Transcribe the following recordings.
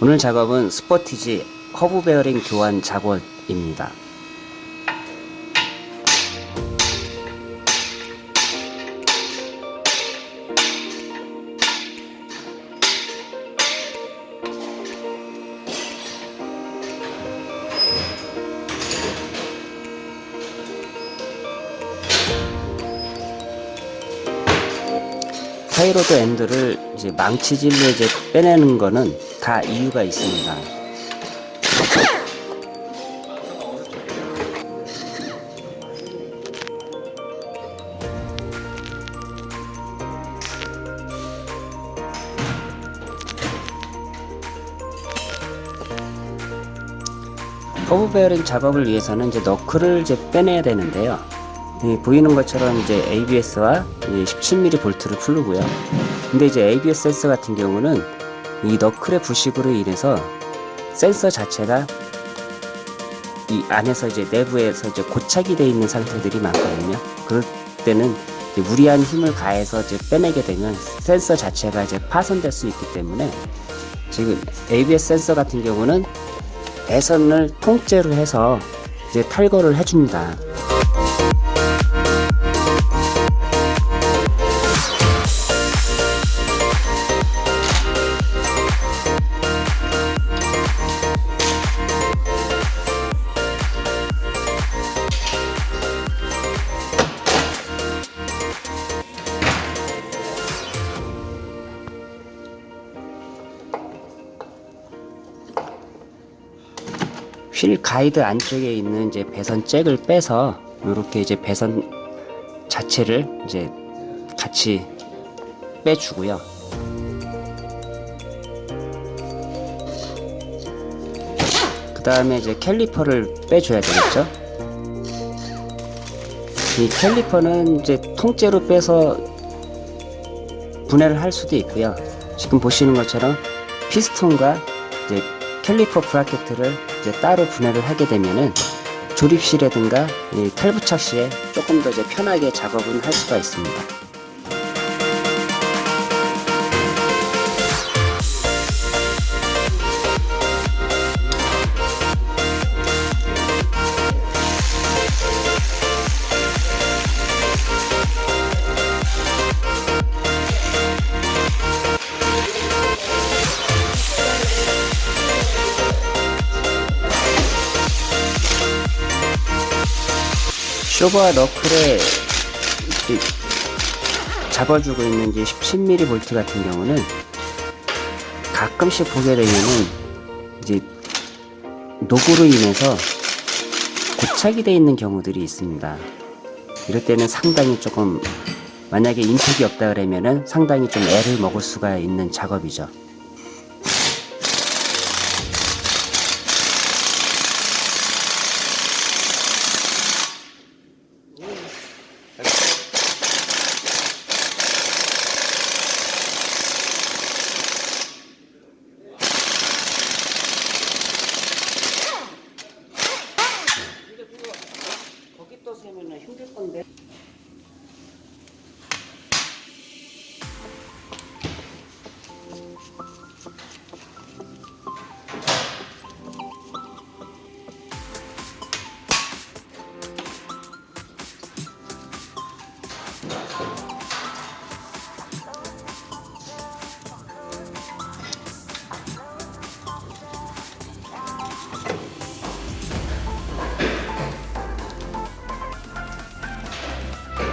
오늘 작업은 스포티지 허브 베어링 교환 작업입니다. tie rod end를 이제 망치질로 이제 빼내는 거는 다 이유가 있습니다. 허브 베어링 작업을 위해서는 이제 knuckle을 이제 빼내야 되는데요. 이 보이는 것처럼 이제 ABS와 17mm 볼트를 풀르고요. 근데 이제 ABS 센서 같은 경우는 이 너클의 부식으로 인해서 센서 자체가 이 안에서 이제 내부에서 이제 고착이 되어 있는 상태들이 많거든요. 그럴 때는 무리한 힘을 가해서 이제 빼내게 되면 센서 자체가 이제 파손될 수 있기 때문에 지금 ABS 센서 같은 경우는 배선을 통째로 해서 이제 탈거를 해줍니다. 휠 가이드 안쪽에 있는 이제 배선 잭을 빼서 이렇게 이제 배선 자체를 이제 같이 빼주고요. 그 다음에 이제 캘리퍼를 빼줘야 되겠죠. 이 캘리퍼는 이제 통째로 빼서 분해를 할 수도 있고요. 지금 보시는 것처럼 피스톤과 이제 caliper bracket을 이제 따로 분해를 하게 되면은 조립 시라든가 이 탈부착 시에 조금 더 이제 편하게 작업을 할 수가 있습니다. 쇼버와 너클에 잡아주고 있는 이제 17mm 볼트 같은 경우는 가끔씩 보게 되면은 이제 녹으로 인해서 고착이 되어 있는 경우들이 있습니다. 이럴 때는 상당히 조금 만약에 인택이 없다 그러면은 상당히 좀 애를 먹을 수가 있는 작업이죠.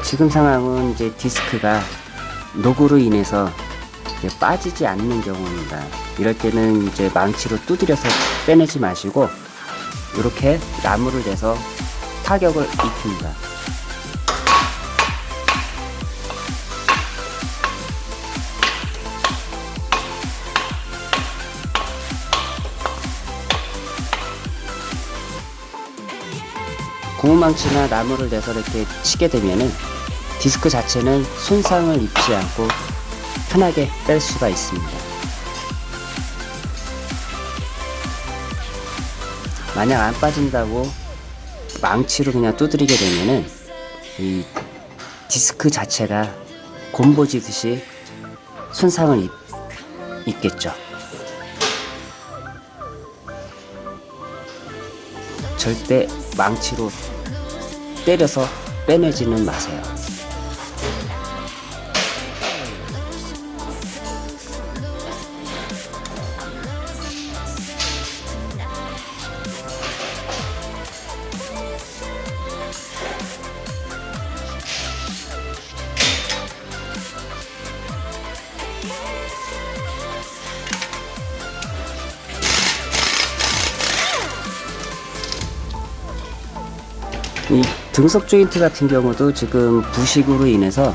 지금 상황은 이제 디스크가 녹으로 인해서 빠지지 않는 경우입니다. 이럴 때는 이제 망치로 두드려서 빼내지 마시고 이렇게 나무를 내서 타격을 입힙니다. 고무망치나 나무를 내서 이렇게 치게 되면은 디스크 자체는 손상을 입지 않고 편하게 뺄 수가 있습니다. 만약 안 빠진다고 망치로 그냥 두드리게 되면은 이 디스크 자체가 곰보지듯이 손상을 입, 입겠죠. 절대 망치로 때려서 빼내지는 마세요. 등속 조인트 같은 경우도 지금 부식으로 인해서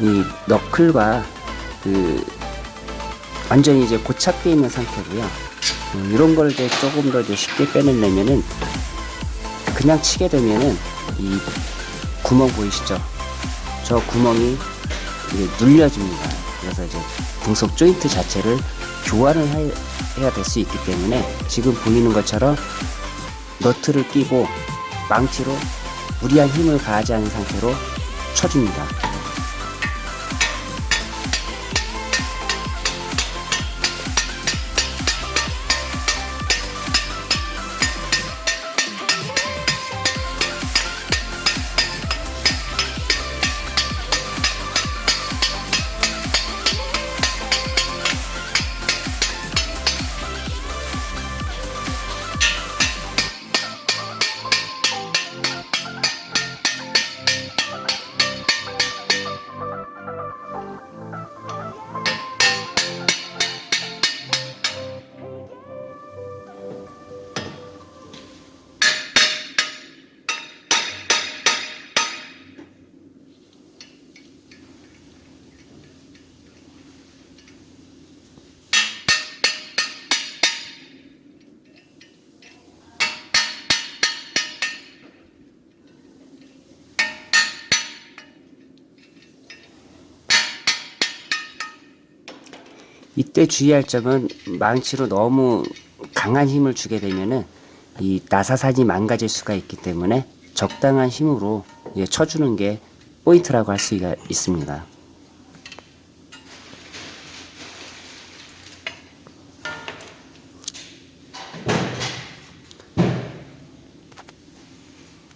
이 너클과 그 완전히 이제 고착돼 있는 상태고요. 음, 이런 걸 이제 조금 더 이제 쉽게 빼내려면은 그냥 치게 되면은 이 구멍 보이시죠? 저 구멍이 이제 눌려집니다. 그래서 이제 등속 조인트 자체를 교환을 해- 해야 될 수 있기 때문에 지금 보이는 것처럼 너트를 끼고 망치로 무리한 힘을 가하지 않은 상태로 쳐줍니다. 이때 주의할 점은 망치로 너무 강한 힘을 주게 되면은 이 나사산이 망가질 수가 있기 때문에 적당한 힘으로 예, 쳐주는 게 포인트라고 할 수가 있습니다.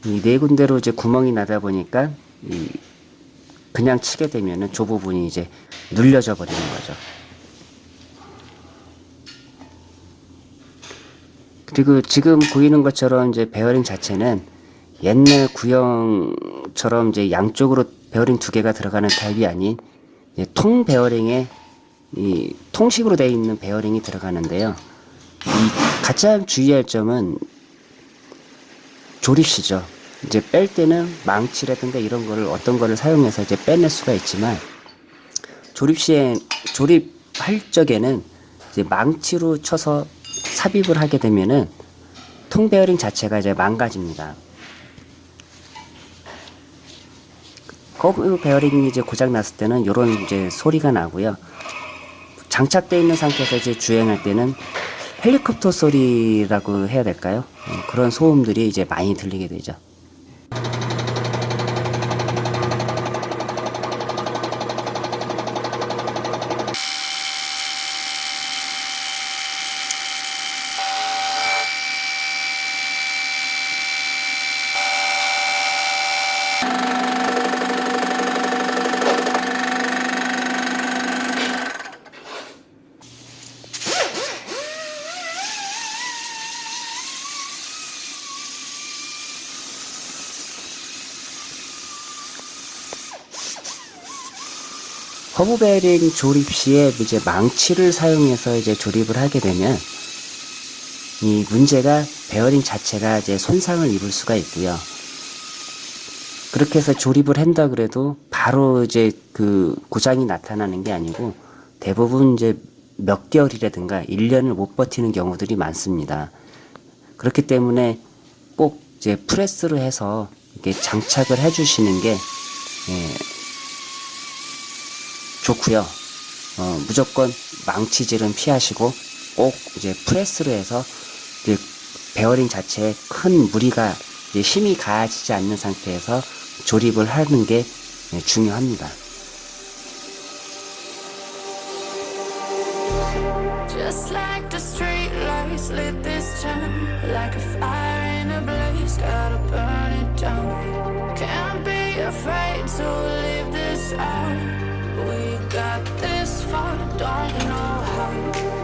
이 네 군데로 이제 구멍이 나다 보니까 이 그냥 치게 되면은 저 부분이 이제 눌려져 버리는 거죠. 그리고 지금 보이는 것처럼 이제 베어링 자체는 옛날 구형처럼 이제 양쪽으로 베어링 두 개가 들어가는 타입이 아닌 통 베어링에 이 통식으로 되어 있는 베어링이 들어가는데요. 이 가장 주의할 점은 조립시죠. 이제 뺄 때는 망치라든가 이런 거를 어떤 거를 사용해서 이제 빼낼 수가 있지만 조립 시에 조립할 적에는 이제 망치로 쳐서 삽입을 하게 되면은 통 베어링 자체가 이제 망가집니다. 허브 베어링이 이제 고장 났을 때는 이런 이제 소리가 나고요. 장착되어 있는 상태에서 이제 주행할 때는 헬리콥터 소리라고 해야 될까요? 어, 그런 소음들이 이제 많이 들리게 되죠. 허브 베어링 조립 시에 이제 망치를 사용해서 이제 조립을 하게 되면 이 문제가 베어링 자체가 이제 손상을 입을 수가 있고요. 그렇게 해서 조립을 한다 그래도 바로 이제 그 고장이 나타나는 게 아니고 대부분 이제 몇 개월이라든가 1년을 못 버티는 경우들이 많습니다. 그렇기 때문에 꼭 이제 프레스로 해서 이렇게 장착을 해 주시는 게 예, 좋고요. 어, 무조건 망치질은 피하시고 꼭 이제 프레스로 해서 이제 베어링 자체에 큰 무리가 이제 힘이 가해지지 않는 상태에서 조립을 하는 게 예, 중요합니다. We got this far, don't know how.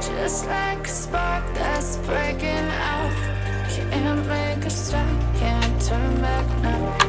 Just like a spark that's breaking out. Can't make a stop, can't turn back now.